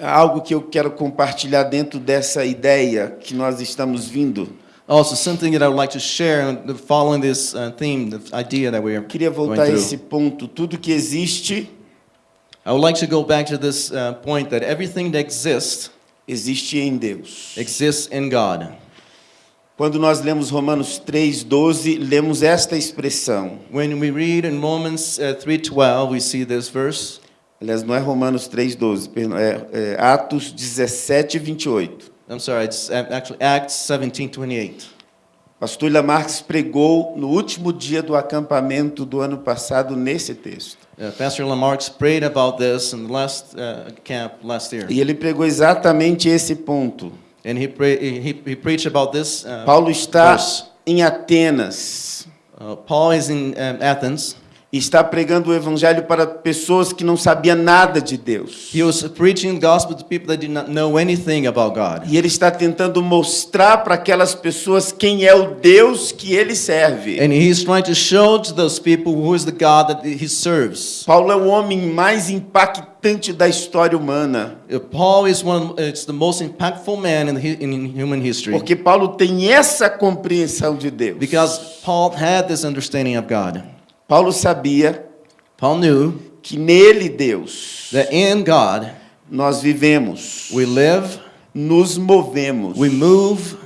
algo que eu quero compartilhar dentro dessa ideia que nós estamos vindo. Also, something that I would like to share following this uh, theme, the idea that we are Queria voltar a esse ponto. Tudo que existe, I would like to go back to this uh, point that everything that exists existe em Deus. exists in God. Quando nós lemos Romanos 3:12, lemos esta expressão. When we read in Romans uh, 3:12, we see this verse. Aliás, não é Romanos 3:12, perdão, é, é Atos 17, 28. I'm sorry, it's uh, actually Acts 17:28. Pastor Ilha Marques pregou no último dia do acampamento do ano passado nesse texto. Uh, Pastor Lamarck prayed about this in the last uh, camp last year, E ele pregou exatamente esse ponto. and he, pray, he, he preached about this. Uh, Paulo está verse. em Atenas Uh, Paul is in um, Athens, e está pregando o evangelho para pessoas que não sabiam nada de Deus. He was preaching the gospel to people that did not know anything about God. E ele está tentando mostrar para aquelas pessoas quem é o Deus que ele serve. And he's trying to show to those people who is the God that he serves. Paulo é o homem mais impactante da história humana, Uh, Paul is one. It's the most impactful man in, in human history porque Paulo tem essa compreensão de Deus. because Paul had this understanding of God. Paulo sabia Paul knew que nele, Deus, that in God nós vivemos, we live, nos movemos we move,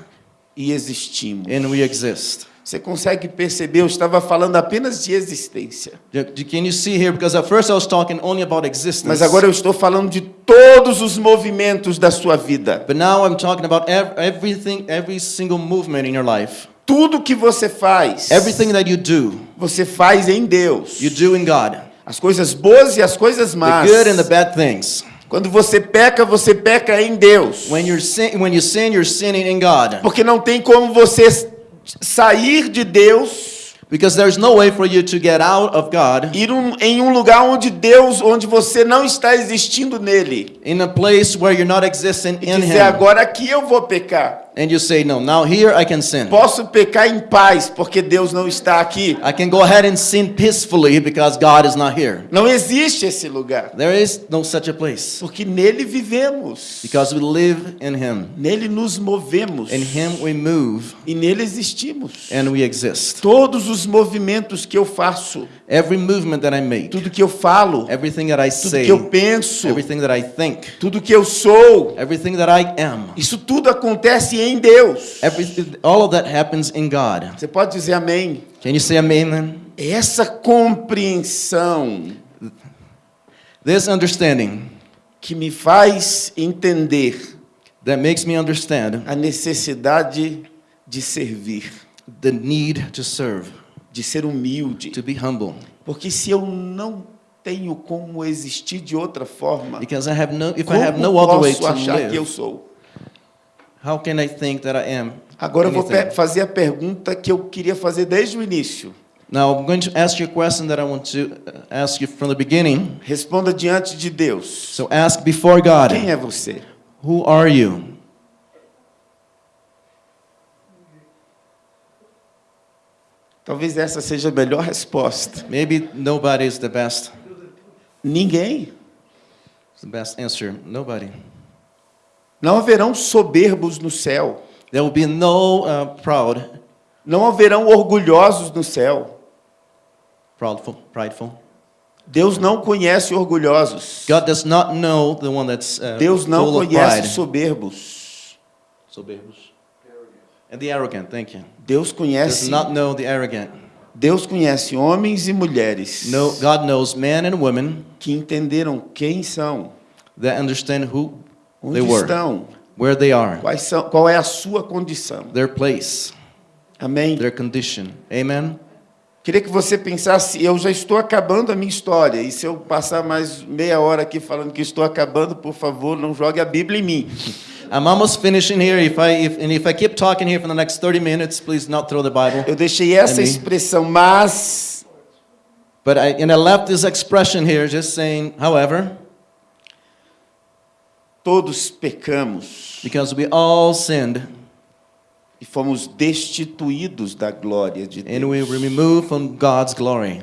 e existimos. and we exist. Você consegue perceber? Eu estava falando apenas de existência. Can you see here? Because at first I was talking only about existence. Mas agora eu estou falando de todos os movimentos da sua vida. But now I'm talking about ev- everything, every single movement in your life. Tudo que você faz, Everything that you do, você faz em Deus. you do in God. As coisas boas e as coisas The más. good and the bad things. Quando você peca, você peca em Deus. When you're sin, when you sin, you're sinning in God. Porque não tem como você sair de Deus Because there's no way for you to get out of God ir um- em um lugar onde Deus, onde você não está existindo nele. in a place where you're not existing E in dizer Him. agora aqui eu vou pecar. And you say, no, now here I can sin. Posso pecar em paz porque Deus não está aqui. I can go ahead and sin peacefully because God is not here. Não existe esse lugar. There is no such a place. Porque nele vivemos. Because we live in Him. Nele nos movemos. In Him we move E nele existimos. and we exist. Todos os movimentos que eu faço, Every movement that I make, tudo que eu falo, everything that I tudo say, que eu penso, everything that I think, tudo que eu sou, everything that I am, isso tudo acontece em Deus. all of that happens in God. Você pode dizer amém? Can you say amen then? Essa compreensão This understanding que me faz entender that makes me understand a necessidade de servir, the need to serve, de ser humilde. to be humble. Porque se eu não tenho como existir de outra forma, Because I have no, if I como have no other way posso to achar que eu live, sou? how can I think that I am? Agora eu vou anything? fazer a pergunta que eu queria fazer desde o início. Now I'm going to ask you a question that I want to uh, ask you from the beginning. Responda diante de Deus. So ask before God, Quem é você? who are you? Talvez essa seja a melhor resposta. Maybe nobody is the best. Ninguém. It's the best answer. Nobody. Não haverão soberbos no céu. There will be no uh, proud, Não haverão orgulhosos no céu. proudful, prideful. Deus não conhece orgulhosos. God does not know the one that's uh, Deus não conhece soberbos. Soberbos. And the arrogant, thank you. Deus conhece. not know the arrogant. Deus conhece homens e mulheres No, God knows men and women que entenderam quem são, that understand who onde they were, estão, where they are, quais são, qual é a sua condição. their place, Amém. their condition. Amen. Queria que você pensasse, eu já estou acabando a minha história, e se eu passar mais meia hora aqui falando que estou acabando, por favor, não jogue a Bíblia em mim. I'm almost finishing here. If I if, and if I keep talking here for the next 30 minutes, please not throw the Bible. Eu deixei essa expressão, mas But I and I left this expression here, just saying, however, todos pecamos because we all sinned e fomos destituídos da glória de and we Deus. were removed from God's glory.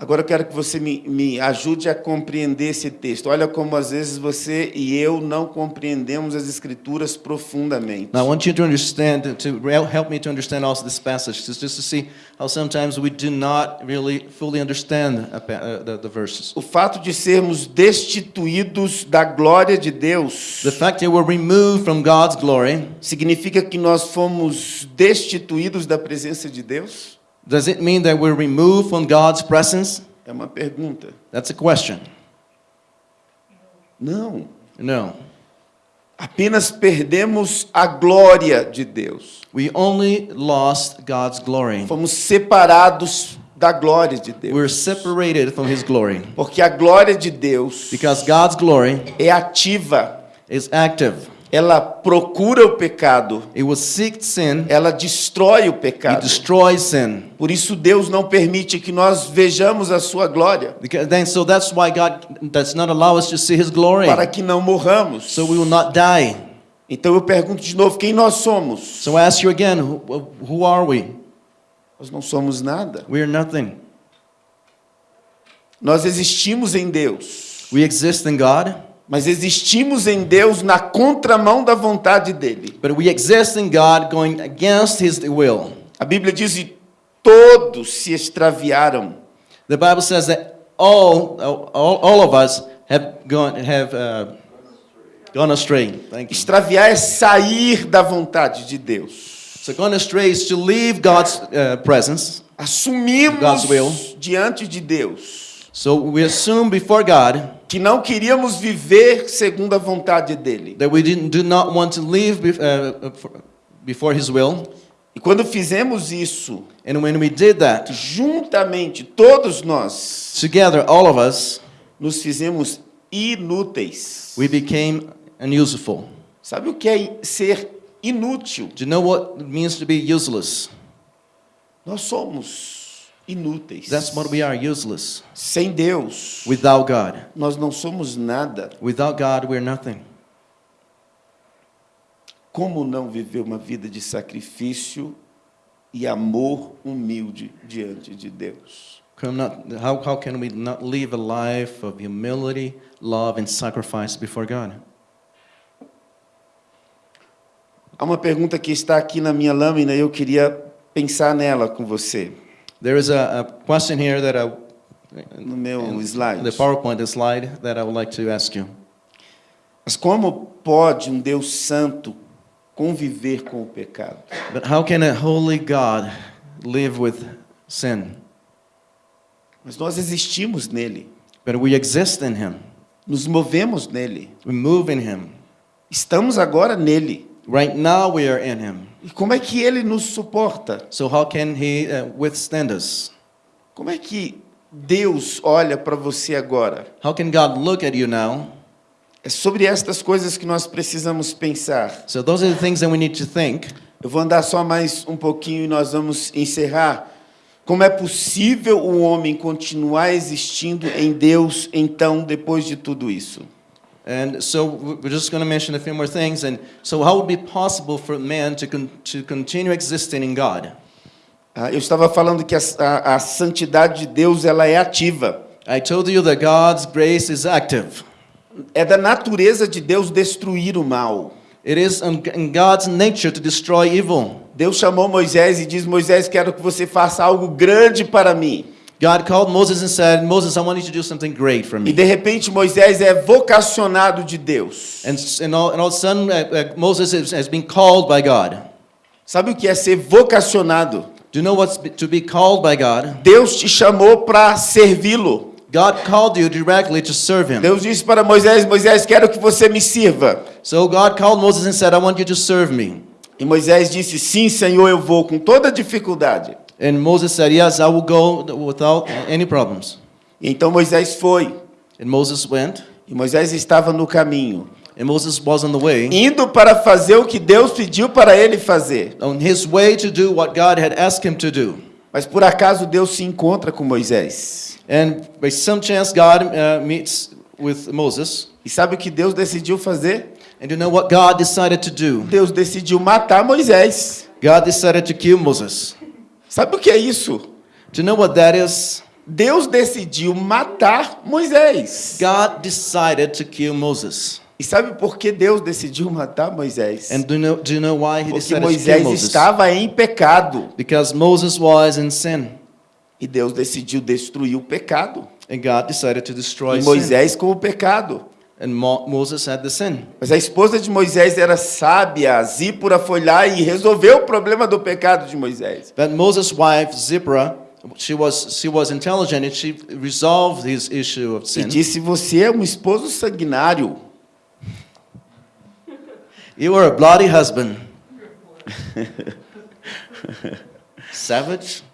Agora eu quero que você me, me ajude a compreender esse texto. Olha como às vezes você e eu não compreendemos as escrituras profundamente. Now I want you to understand to help me to understand also this passage, just just to see how sometimes we do not really fully understand uh, the, the verses. O fato de sermos destituídos da glória de Deus The fact that we're removed from God's glory significa que nós fomos destituídos da presença de Deus? Does it mean that we're removed from God's presence? É uma pergunta. That's a question. Não. No. Apenas perdemos a glória de Deus. We only lost God's glory. Fomos separados da glória de Deus. We're separated from His glory Porque a glória de Deus because God's glory é ativa. is active. Ela procura o pecado, It will seek sin. ela destrói o pecado. destroys sin. Por isso Deus não permite que nós vejamos a sua glória, Because then, so that's why God does not allow us to see His glory, para que não morramos. so we will not die. Então eu pergunto de novo, quem nós somos? So I ask you again, who, who are we? Nós não somos nada. We are nothing. Nós existimos em Deus, We exist in God, mas existimos em Deus na contramão da vontade dele. but we exist in God going against His will. A Bíblia diz que todos se extraviaram. The Bible says that all, all, all of us have gone, have uh, gone astray. Thank you. Extraviar é sair da vontade de Deus. So gone astray is to leave God's uh, presence. Assumimos God's will. diante de Deus So we assume before God que não queríamos viver segundo a vontade dele. that we didn't, do not want to live uh, for- before His will. E quando fizemos isso, And when we did that, juntamente todos nós together, all of us, nos fizemos inúteis. we became unuseful. Sabe o que é ser inútil? Do you know what it means to be useless? Nós somos inúteis. That's what we are, useless. Sem Deus, Without God. nós não somos nada. Without God, we're nothing. Como não viver uma vida de sacrifício e amor humilde diante de Deus? How, how can we not live a life of humility, love, and sacrifice before God? Há uma pergunta que está aqui na minha lâmina e eu queria pensar nela com você, There is a, a question here that I, no meu slide. the PowerPoint slide that I would like to ask you. Mas como pode um Deus santo conviver com o pecado? But how can a holy God live with sin? Mas nós existimos nele, But we exist in Him. nos movemos nele, We move in Him. estamos agora nele. Right now we are in Him. E como é que ele nos suporta? So how can He uh, withstand us? Como é que Deus olha para você agora? How can God look at you now? É sobre estas coisas que nós precisamos pensar. So those are the things that we need to think. Eu vou andar só mais um pouquinho e nós vamos encerrar. Como é possível o homem continuar existindo em Deus, então, depois de tudo isso? And so we're just going to mention a few more things. And so, how would it be possible for man to, con- to continue existing in God? Ah, eu estava falando que a, a, a santidade de Deus ela é ativa. I told you that God's grace is active. É da natureza de Deus destruir o mal. It is in in God's nature to destroy evil. Deus chamou Moisés e diz: Moisés, quero que você faça algo grande para mim. God called Moses and said, Moses, I want you to do something great for E me. de repente Moisés é vocacionado de Deus. And, and, all, and all of a sudden, uh, uh, Moses is, has been called by God. Sabe o que é ser vocacionado? Do you know what's to be called by God? Deus te chamou para servi-lo. God called you directly to serve Him. Deus disse para Moisés: Moisés, quero que você me sirva. So God called Moses and said, I want you to serve me. E Moisés disse: Sim, Senhor, eu vou com toda dificuldade. And Moses said, Yes, I will go without any problems. Então Moisés foi. And Moses went, E Moisés estava no caminho, and Moses was on the way, indo para fazer o que Deus pediu para ele fazer. on his way to do what God had asked him to do. Mas por acaso Deus se encontra com Moisés. And by some chance, God uh, meets with Moses. E sabe o que Deus decidiu fazer? And you know what God decided to do? Deus decidiu matar Moisés. God decided to kill Moses. Sabe o que é isso? Do you know what that is? Deus decidiu matar Moisés. God decided to kill Moses. E sabe por que Deus decidiu matar Moisés? And do you know, do you know why he Porque decided to kill Moisés estava em pecado. Because Moses was in sin. E Deus decidiu destruir o pecado. And God decided to destroy E sin. Moisés com o pecado. And Mo- Moses had the sin. Mas a esposa de Moisés era sábia. Zípora foi lá e resolveu o problema do pecado de Moisés. But Moses' wife, Zipporah, she was, she was intelligent and she resolved his issue of E sin. disse: Você é um esposo sanguinário. You were a bloody husband. Savage.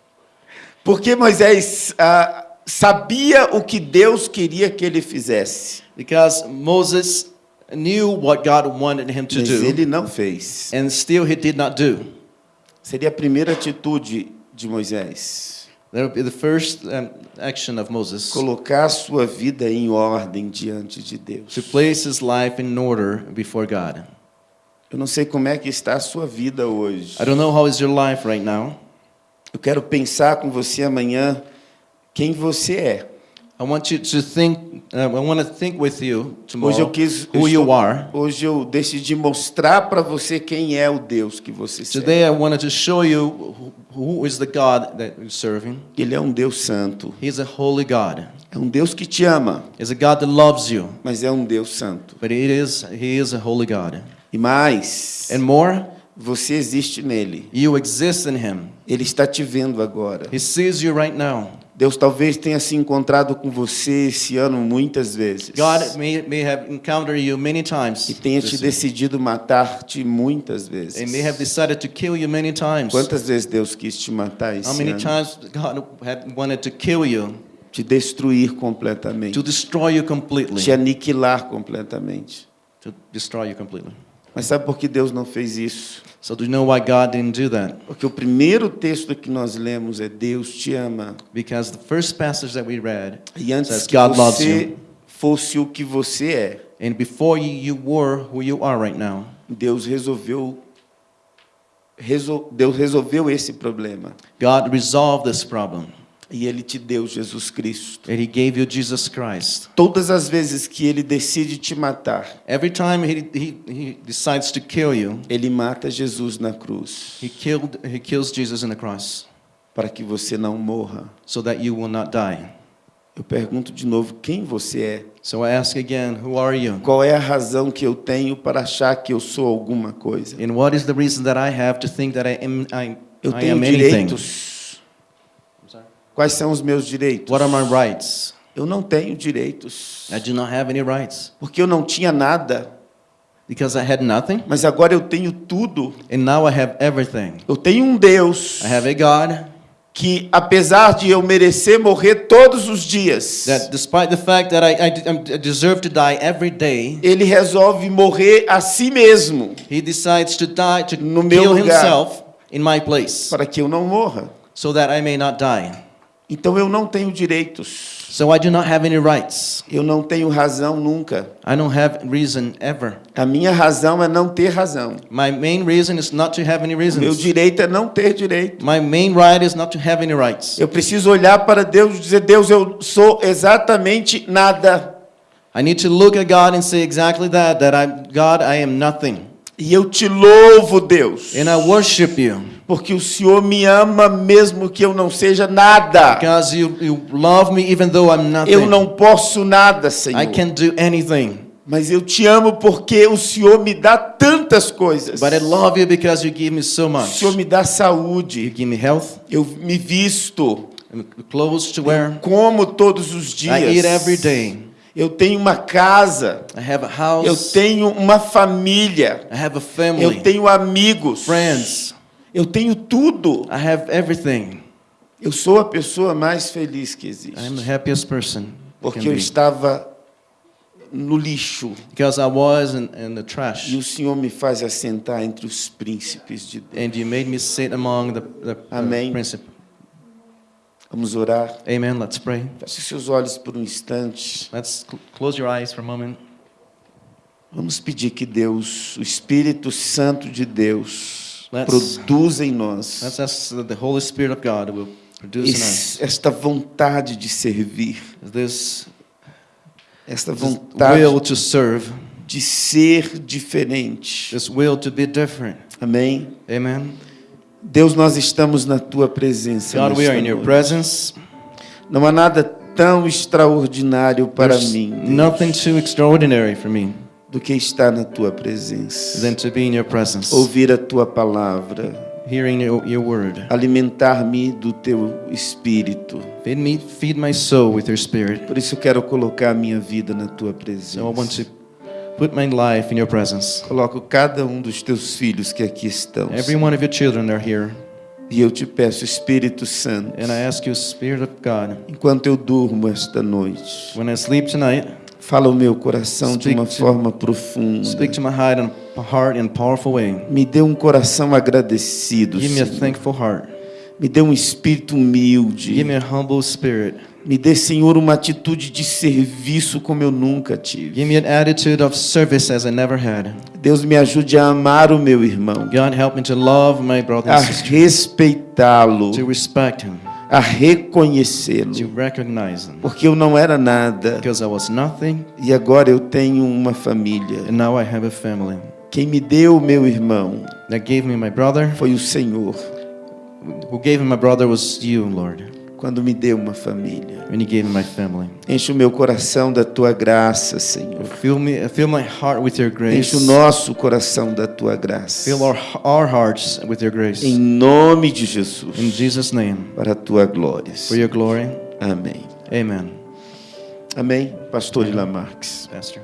Porque Moisés ah, sabia o que Deus queria que ele fizesse. Because Moses knew what God wanted him to mas do, ele não fez. and still he did not do. Seria a primeira atitude de Moisés. That would be the first um, action of Moses Colocar sua vida em ordem diante de Deus. to place his life in order before God. Eu não sei como é que está a sua vida hoje. I don't know how is your life right now. Eu quero pensar com você amanhã quem você é. I want you to think. I want to think with you Hoje eu tomorrow quis. who you are. Hoje eu decidi mostrar para você quem é o Deus que você serve. Today I wanted to show you who is the God that you're serving. Ele é um Deus santo. He's a holy God. É um Deus que te ama, He's a God that loves you, mas é um Deus santo. but it is He is a holy God. E mais, And more, você existe nele. you exist in Him. Ele está te vendo agora. He sees you right now. Deus talvez tenha se encontrado com você esse ano muitas vezes. God may, may have encountered you many times. E tenha te decidido matar-te muitas vezes. They may have decided to kill you many times. Quantas vezes Deus quis te matar esse How many ano? times God had wanted to kill you, Te destruir completamente. to destroy you completely, Te aniquilar completamente. to destroy you completely. Mas sabe por que Deus não fez isso? So do you know why God didn't do that? Porque o primeiro texto que nós lemos é Deus te ama. Because the first passage that we read E antes says que God loves você you. fosse o que você é, And before you, you were who you are right now, Deus resolveu resol- Deus resolveu esse problema. God resolved this problem. E ele te deu Jesus Cristo. And He gave you Jesus Christ. Todas as vezes que ele decide te matar, Every time he, he, he decides to kill you, ele mata Jesus na cruz, he, killed, he kills Jesus in the cross para que você não morra. so that you will not die. Eu pergunto de novo, quem você é? So I ask again, who are you? Qual é a razão que eu tenho para achar que eu sou alguma coisa? And what is the reason that I have to think that I am, I, Eu I tenho am anything? Quais são os meus direitos? What are my rights? Eu não tenho direitos. I do not have any rights Porque eu não tinha nada, because I had nothing, mas agora eu tenho tudo. and now I have everything. Eu tenho um Deus I have a God que, apesar de eu merecer morrer todos os dias, that, despite the fact that I, I, I deserve to die every day, ele resolve morrer a si mesmo He decides to die to No meu kill lugar. himself in my place, para que eu não morra. so that I may not die. Então eu não tenho direitos. So I do not have any rights. Eu não tenho razão nunca. I don't have reason ever. A minha razão é não ter razão. My main reason is not to have any O meu reasons. direito é não ter direito. My main right is not to have any rights. Eu preciso olhar para Deus e dizer: Deus, eu sou exatamente nada. I need to look at God and say exactly that, that I, God, I am nothing. E eu te louvo, Deus, And I worship you porque o Senhor me ama mesmo que eu não seja nada. because you, you love me even though I'm nothing. Eu não posso nada, Senhor. I can't do anything. Mas eu te amo porque o Senhor me dá tantas coisas. But I love you because you give me so O much. Senhor me dá You saúde. give me health, Eu me visto. and clothes to wear. Como todos os dias. I eat every day. Eu tenho uma casa. I have a house. Eu tenho uma família. I have a family. Eu tenho amigos. friends. Eu tenho tudo. I have everything. Eu sou a pessoa mais feliz que existe. the happiest person. I Porque eu estava no lixo. Because I was in, in the trash. E o Senhor me faz assentar entre os príncipes de Deus. And you made me sit among the, the, Amém. Vamos orar. Amen. Let's pray. Feche seus olhos por um instante. Let's cl- close your eyes for a moment. Vamos pedir que Deus, o Espírito Santo de Deus, Let's- produza em nós Let's ask that the Holy Spirit of God will produce in us esta vontade de servir, this, esta this vontade will to serve, de ser diferente. this will to be different. Amém? Amen. Deus, nós estamos na tua presença. God, we are in your presence. Não há nada tão extraordinário para There's mim Deus, nothing too extraordinary for me do que estar na tua presença. than to be in your presence, Ouvir a tua palavra, hearing your, your word. alimentar-me do teu espírito. Feed me, feed my soul with your spirit. Por isso eu quero colocar a minha vida na tua So presença. I want to put my life in your presence. Coloco cada um dos teus filhos que aqui estão. Every one of your children are here. E eu te peço, Espírito Santo, And I ask you, Spirit of God, enquanto eu durmo esta noite, when I sleep tonight, Fala o meu coração de uma to- forma profunda. Speak to my heart in, heart in a powerful way. Me dê um coração agradecido, Give me a Senhor. thankful heart. Me dê um espírito humilde. Give me a humble spirit. Me dê, Senhor, uma atitude de serviço como eu nunca tive. Give me an attitude of service as I never had. Deus me ajude a amar o meu irmão, God, help me to love my brother a and sister, respeitá-lo, to respect him, a reconhecê-lo, to recognize him. porque eu não era nada Because I was nothing, e agora eu tenho uma família. and now I have a family. Quem me deu o meu irmão That gave me my brother. foi o Senhor, Who gave me my brother was you, Lord. Quando me deu uma família. When you gave me my family. Enche o meu coração da tua graça, Senhor. Fill me, fill my heart with your grace. Enche o nosso coração da tua graça. Fill our, our hearts with your grace. Em nome de Jesus, In Jesus' name, para a tua glória. for your glory. Amém. Amen. Amém. Pastor Ilamarques. Pastor.